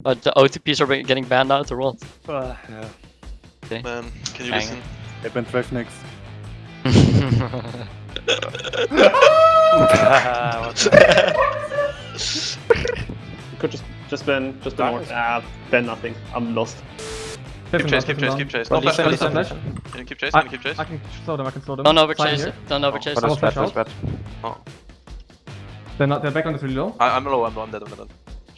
But the OTPs are getting banned out of the world. Uh, yeah. Okay. Man, can you Hang listen? They've been 12 next. Could just just been just been more. Ah, been nothing. I'm lost. Keep chase, keep chase, keep chase. No flash, no flash. Can you keep chase? Can you keep chase? I can slow them, I can slow them. Don't overchase it, don't oh, overchase it. that's bad, bad, bad. Oh. They're, not, they're back on the really low. I, I'm low, I'm low, I'm dead, I'm dead.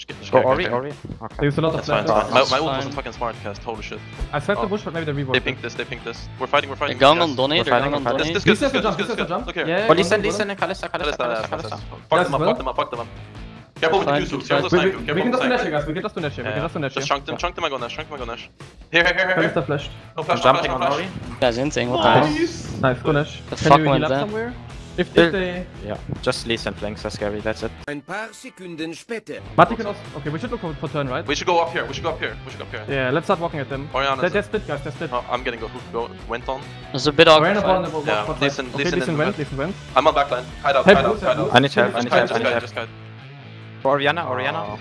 Just go Ori, Ori. Okay. There's a lot That's of fine, fine. My, my ult wasn't fucking smart cast, holy shit. I said oh. the bush, but maybe the reworked They pink this, they pink this. We're fighting, we're fighting. They're on Donate, they're going on Donate. This, is good, this good, this good, this good. Look here. But listen, listen, Kalista, Kalista, Fuck them up, fuck them up, fuck them up. Careful with the Q-Soups, careful with the Q-Soups. We can just finish it, guys, we can just finish it, we can just finish it. Just chunk them, chunk them, I go Nash, chunk them, I go Nash. Here, here, here, here. Kalista flashed. No flash, no flash, no flash. Guys, insane, what the hell? Nice, go Nash. Can you heal up somewhere? If, if they... Yeah, just leads and flanks are scary, that's it. Ein paar Sekunden später. But they can also... Okay, we should look for, for turn, right? We should go up here, we should go up here, we should go up here. Yeah, let's start walking at them. Oh, Orianna. They're, they're split, guys, they're split. Oh, I'm getting a hoof go, went on. There's a bit of... Orianna vulnerable, yeah. Spot, listen, okay, listen, listen, went, listen, went. I'm on backline. Hide out, help, hide out, hide out. I need help, I need help, I need help. Just guide, For Orianna, Orianna. Oh.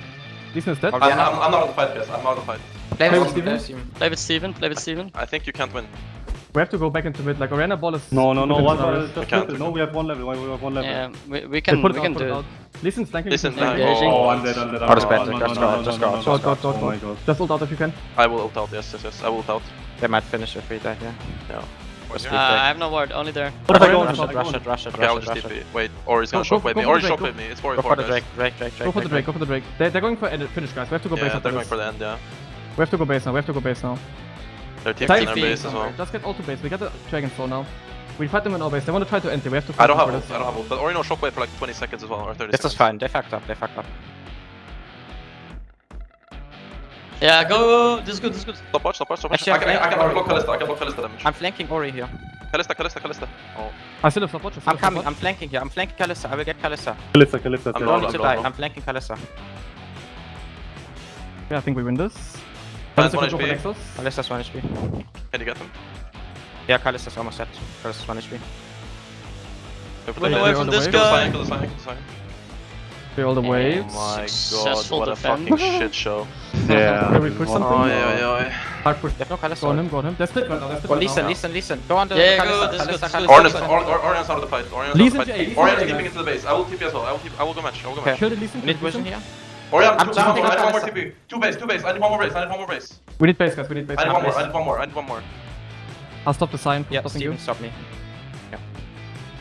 Listen is dead. I'm, not on the fight, guys, I'm out of the fight. David Steven. David Steven, David Steven. I think you can't win. We have to go back into mid. Like Arena ball is. No, no, no. One level. No, we have one level. We have one level. Yeah, we, we can. Put we can do. Listen, flanking. Listen, flanking. Oh, I'm. I'm dead. I'm dead. I'm dead. Just go out. Just go out. Just go out. Just ult out if you can. I will ult out. Yes, yes, yes. I will ult out. They might finish if we die. Yeah. Uh, I have no ward, only there. What if I go rush it, rush it, rush it, rush it. Wait, or he's gonna shock with me, or shock with me, it's 4 Go for the Drake, Drake, Drake, Drake. Go for the Drake, go for the Drake. They're going for finish guys, we have to go base. Yeah, they're going for the end, yeah. We have to go base now, we have to go base now. Their team's in their base as well. Just get all to base. We got the Dragon Soul now. We fight them in all base. They want to try to enter. We have to fight I don't have ult. I don't have ult. But Orino Shockwave for like 20 seconds as well, or 30 this seconds. Is fine. They fucked up. They fucked up. Yeah, go, go, This is good, this is good. Stop watch, stop watch, stop watch. Actually, I, can, I, I, can, I can block Kalista, I can block Kalista damage. I'm flanking Ori here. Kalista, Kalista, Kalista. Oh. I still have stop watch, I'm coming, watch. I'm flanking here. I'm flanking Kalista, I will get Kalista. Kalista, Kalista. I'm going to die, I'm flanking Kalista. Yeah, I think we win this. That's one HP. Nexus? Alistair's 1 HP. Can you get them? Yeah, Kalista's almost dead. Kalista's 1 HP. Flip away from this guy! Kill the sign, the sign, kill the waves. Oh my Successful god, what a fucking shit show. yeah. Can we push something? Oi, oi, oi. Hard push. There's. Go on him, go on him. That's it right that's it Listen, listen, listen. Go on the yeah, Kalista, Kalista, Kalista. Orion's out of the fight. Orion's out of the fight. Orion's keeping into the base. I will keep you as well. I will, I will go match. I will go match. Kill the Lee Sin. Mid vision here. Hurry up, I'm one more, I need one more TP. Two base, two base, I need one more base. I need one more base. We need base, guys, we need base. I need one more, I need one more, I need one more. I'll stop the sign. Yeah, Steven, you. stop me. Yeah.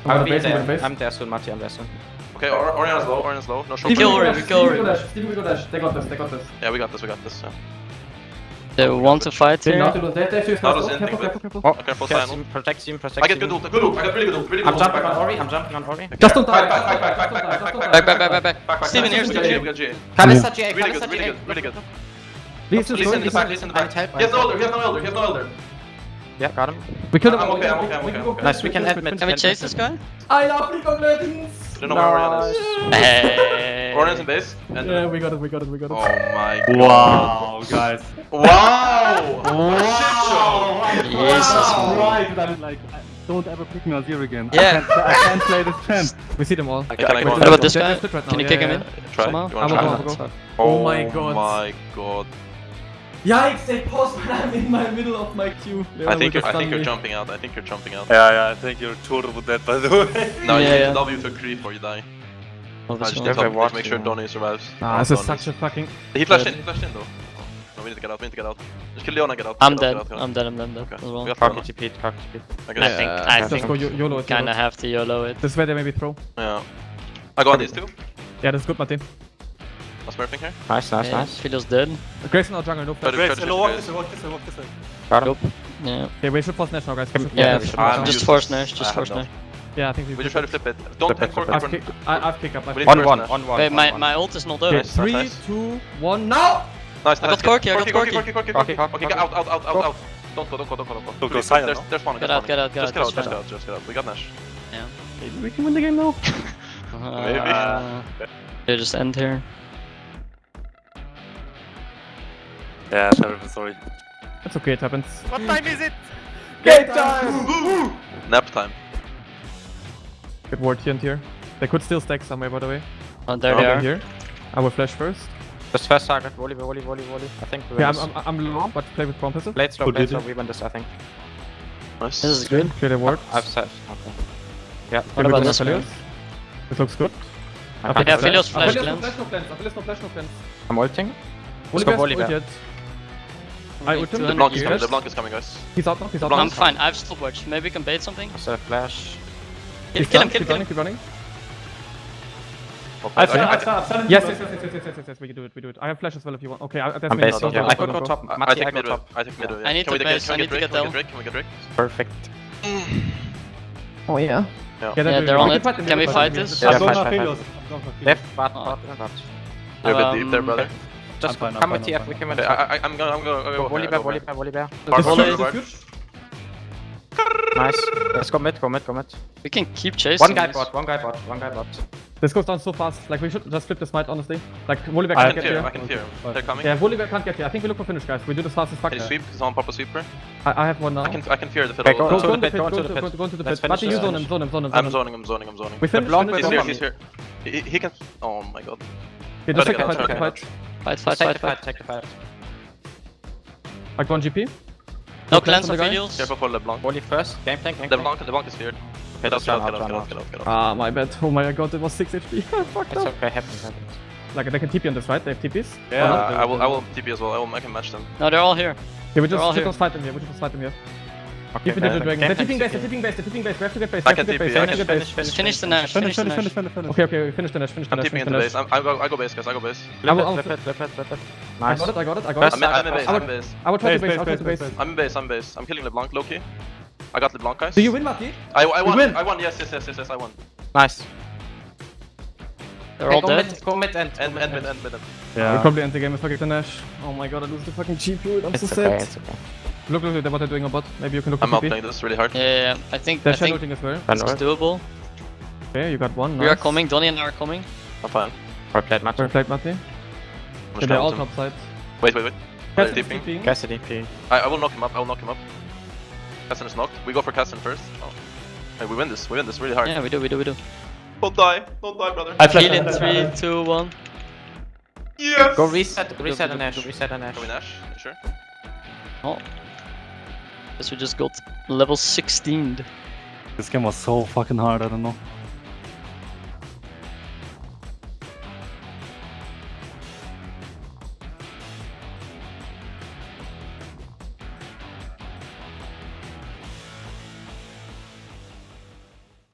I'm, I'll be base, there. Base. I'm there soon, Mati, I'm there soon. Okay, or Orion's low, Orion's low. No shot. Kill Orion, kill Orion. Steven, we go dash, they got this, they got this. Yeah, we got this, we got this. Yeah. They want to fight here. Not to do that. Careful, careful, careful, careful. Oh, careful, protect him, protect him, protect him. I get good ult, good ult, I got really good ult, really good. I'm jumping on Ori, I'm jumping on Ori. Just don't die. Back, back, back, back, back, back, back, back, back, back. Steven, here's the G, we got Really good, really good. Listen, listen, listen. the back, please. He has no elder, he has no elder, he has no elder. Yeah, got him. We could have. I'm okay, I'm okay, I'm okay. Nice, we can admit. Can we chase this guy? I love League of Legends! Don't know where Orianna is. Corners in base. And yeah, we got it, we got it, we got it. Oh my god. Wow, guys. wow! wow! Jesus. Right, that is like, don't ever pick me as here again. Yeah. I can't, I can't play this champ. We see them all. Okay, can I go what about this guy? Right can you yeah, kick yeah, him in? Try. Somehow? Try go, go, go. Oh my god. Oh my god. Yikes, they paused when I'm in my middle of my queue. I think, you're, I think you're jumping out, I think you're jumping out. Yeah, yeah, I think you're totally dead by the way. no, yeah, you yeah. W to creep or you die. Oh, no, just, okay, watch, make sure Donny survives. Ah, this is such a fucking... He flashed in, he flashed in though. No, we need to get out, we need to get out. Just kill Leona, get out. I'm dead, I'm dead, I'm dead, I'm dead. Okay. Well. Park GP, park GP. I think, I think, YOLO kinda have to YOLO it. This way they maybe throw. Yeah. I got these two. Yeah, that's good, Martin. I'm smurfing here. Nice, nice, yeah, nice. Fiddle's dead. Grayson or jungle, Nope. flash. Grayson, walk this walk this walk this way. Got. Yeah. Okay, we should force Nash now, guys. Yeah, just force Nash, just force Nash. Yeah, I think we. Would you try to flip it? Don't flip. It, flip it. I've, pick, I, have pickup. On one, on one. My, my ult is not over. Three, two, one, now! Nice, nice. I got Corki, I got Corki. Corki, Corki, Corki, Corki. Okay, out, out, out, out, out. Don't go, don't go, don't go, don't go. Don't go, silent. There's, there's one, get out, get out, get out. Just get out, just get out, just get out. We got Nash. Yeah. Maybe we can win the game now. Uh, Maybe. They just end here. Yeah, terrible, sorry. That's okay, it happens. What time is it? Game time! Nap time. Good ward here and here. They could still stack somewhere, by the way. Oh, there Over they are. here. I will flash first. Just first target. Volley, volley, volley, volley. I think we win Yeah, this. I'm, I'm, I'm low, but play with bomb pistol. Blade slow, Who blade did slow. We win this, I think. Nice. This is good. Clear the ward. I've said. Okay. Yeah. What about this Aphelios? one? This looks good. I Okay, can't Yeah, do flash Aphelios no glance. flash, no plans. Aphelios no flash, no plans. I'm ulting. Only go best volley ult yet. I ult him. The 200 blank is coming, the blank is coming, guys. He's out now, he's out now. I'm fine. I have stopwatch. Maybe we can bait something. I said a flash. Kill, He's kill done. him, kill, Keep kill running, him. keep running. Okay, I I- have I- I've I've Yes, yes, yes, yes, yes, yes, yes, yes, we can do it, we do it. I have flash as well if you want. Okay, I, that's I'm me. based. Don't Yeah, I don't could go, go don't top. I, I I take go mid, top. I take mid. yeah. I need Can we to get- base, can we I need get to Drake? get Can we down. Can we get Drake? Perfect. Oh yeah. Yeah. Yeah, Yeah, they're they're on it. Can we fight fight this? yeah. Yeah, I've gone fight, fight, fight. I've gone Left, bot, Oh. bot, bot. You're a bit deep there, Um, brother. Just I'm fine, I'm come with TF, we can win Okay. I, I, I'm going, I'm going, I'm Go going. Volibear, volley Nice. Let's go mid, go mid, go mid. We can keep chasing. One guy these. bot, one guy bot, one guy bot. This goes down so fast. Like we should just flip the smite, honestly. Like Volibear can't can get fear, I here. can fear. They're coming. Yeah, Volibear can't get here. I think we look for finish, guys. We do this fast as fuck. Can you sweep? Is on pop a sweeper? I, I have one now. I can, I can fear the Okay, fiddle. go Go, uh, go, the the pit, pit, go go, to to the the pit. pit, go into the Let's pit. Mati, finish you zone him, zone him, zone him, I'm him. zoning him, zoning him, zoning. We finish, Blanc finish, He's here, he's here. He, he can. Oh my god. Yeah, just Try take the get fight, take the fight. Fight, fight, Take the fight, fight. take the fight. Like one GP. No cleanse cleanse on on the guy? Philios. Careful for LeBlanc. Volley first. Game tank, game tank. LeBlanc, LeBlanc is feared. Get out, let's get out, run get out, out, get run out, get out. Ah, my bad. Oh my god, it was 6 HP. I fucked It's up. okay, happens, happens. Like, they can TP on this, right? They have TPs? Yeah, I will, I will TP as well. I will, I can match them. No, they're all here. Yeah, we just, all just here. fight them here. We just fight them here. Okay, Keep it the dragon. tank, They're tipping base, tank, they're tipping base, they're tipping base. We have to get base. I We have to get base. We have to get Finish, base. finish, Finish the Nash, Finish, finish the finish, Nash. finish, finish, finish. Okay, okay, we finish the Nash, finish the I'm Nash, TPing into the base. I'm, go, I go base, guys. I go base. I will Flip also- it, flip it, flip it, flip it. I got it, I got it, I got it. I'm in, base. I I'm in base. I will try to Base, base, I'll try base, to. I'm in base. I'm base. I'm killing LeBlanc, Loki. I got LeBlanc, guys. Do you win, Mati? I, I won. win. I won. Yes, yes, yes, yes, yes. I won. Nice. They're all dead. mid, go mid end. End, end, end, end, end. We Yeah. probably end the game if I get the Nash. Oh my god, I lose the fucking GP. I'm so It's okay, sad. It's okay. Look, look, look, what they're doing on bot. Maybe you can look I'm for not TP. playing this really hard. Yeah, yeah, yeah. I think, I They're think shadowing as well. Then this is doable. Okay, you got one. We are coming, Donny and I are coming. I'm fine. Or played match. Well played, Mati. I'm Yeah, they're all going top side. Wait, wait, wait. They're Cassidy's dipping. TPing. Cassidy, P. I, I will knock him up. I will knock him up. Casson is knocked. We go for Casson first. Oh. Hey, we win this. We win this really hard. Yeah, we do, we do, we do. Don't die. Don't die, brother. I flash. Heal in I flash. 3, 2, 1. Yes. Go reset, reset an Ash, reset an Ash. Can we Nash? You sure? Oh. Guess we just got level 16. This game was so fucking hard, I don't know.